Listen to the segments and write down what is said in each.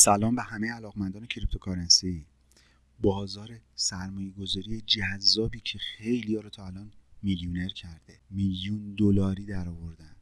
سلام به همه علاقمندان cryptocurrency. بازار سرمایه گذاری جذابی که خیلی ها رو تا الان میلیونر کرده. میلیون دلاری در آوردن.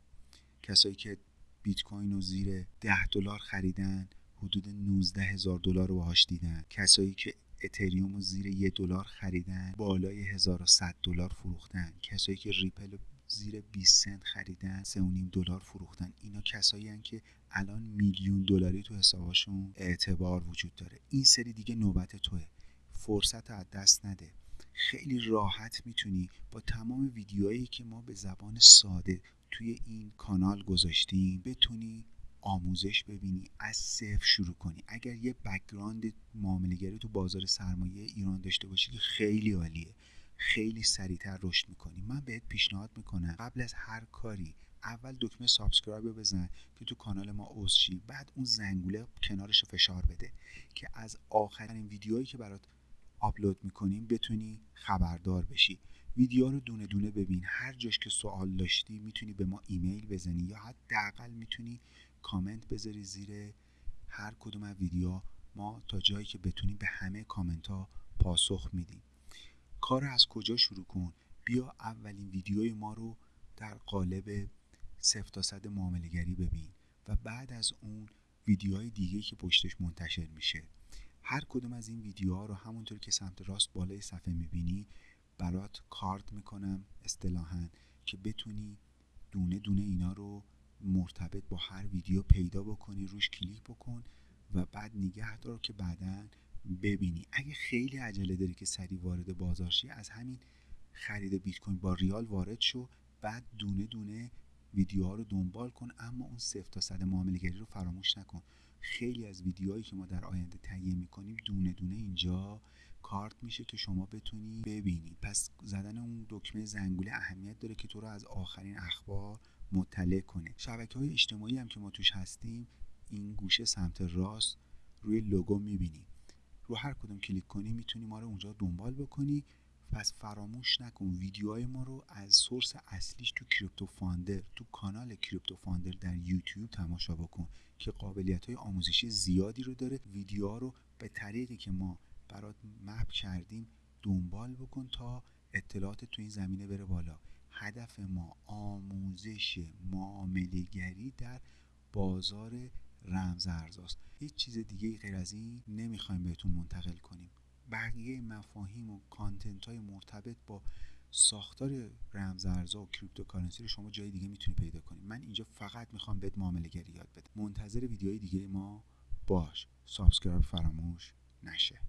کسایی که بیت کوین رو زیر 10 دلار خریدن حدود 19 هزار دلار رو باهاش دیدن. کسایی که اتریوم رو زیر یه دلار خریدن بالای 1100 دلار فروختن. کسایی که ریپل زیر 20 سنت خریدن 3.5 دلار فروختن. اینا کسایی که الان میلیون دلاری تو حسابشون اعتبار وجود داره. این سری دیگه نوبت توه. فرصت از دست نده. خیلی راحت می‌تونی با تمام ویدیوهایی که ما به زبان ساده توی این کانال گذاشتیم بتونی آموزش ببینی از صفر شروع کنی. اگر یه بکگراند معاملهگری تو بازار سرمایه ایران داشته باشی که خیلی عالیه. خیلی سریعتر رشد می‌کنی. من بهت پیشنهاد می‌کنم قبل از هر کاری اول دکمه subscribe رو بزن که تو کانال ما عضو بعد اون زنگوله کنارش رو فشار بده که از آخرین ویدیوهایی که برات آپلود می‌کنیم بتونی خبردار بشی. ویدیو رو دونه دونه ببین. هر جاش که سوال داشتی می‌تونی به ما ایمیل بزنی یا حداقل می‌تونی کامنت بذاری زیر هر کدوم از ویدیو. ما تا جایی که بتونیم به همه کامنت ها پاسخ میدیم. کار از کجا شروع کن؟ بیا اولین ویدیوی ما رو در قالب صفر تا صد معاملگری ببین و بعد از اون ویدیوهای دیگه که پشتش منتشر میشه. هر کدوم از این ویدیوها رو همونطور که سمت راست بالای صفحه می‌بینی برات کارت می‌کنم اصطلاحا که بتونی دونه دونه اینا رو مرتبط با هر ویدیو پیدا بکنی روش کلیک بکن و بعد نگه دار که بعدا ببینی. اگه خیلی عجله داری که سریع وارد بازار شی از همین خرید بیت کوین با ریال وارد شو بعد دونه دونه ویدیوها رو دنبال کن اما اون صفر تا صد معاملهگری رو فراموش نکن. خیلی از ویدیوهایی که ما در آینده تهیه می‌کنیم دونه دونه اینجا کارت میشه که شما بتونی ببینی. پس زدن اون دکمه زنگوله اهمیت داره که تو رو از آخرین اخبار مطلع کنه. شبکه های اجتماعی هم که ما توش هستیم این گوشه سمت راست روی لوگو می‌بینی. رو هر کدوم کلیک کنی می‌تونی ما رو اونجا دنبال بکنی. پس فراموش نکن ویدیوهای ما رو از source اصلیش تو کریپتو فاندر تو کانال کریپتو فاندر در یوتیوب تماشا بکن که قابلیت های آموزشی زیادی رو داره. ویدیوها رو به طریقی که ما برات map کردیم دنبال بکن تا اطلاعات تو این زمینه بره بالا. هدف ما آموزش معاملهگری در بازار رمز ارزاست. هیچ چیز دیگه غیر از این نمی‌خوایم بهتون منتقل کنیم. بقیه مفاهیم و content های مرتبط با ساختار رمز ارزها و cryptocurrency رو شما جای دیگه می‌تونی پیدا کنید من اینجا فقط می‌خوام بهت معامله گری یاد بدم. منتظر ویدیوهای دیگه ما باش. subscribe فراموش نشه.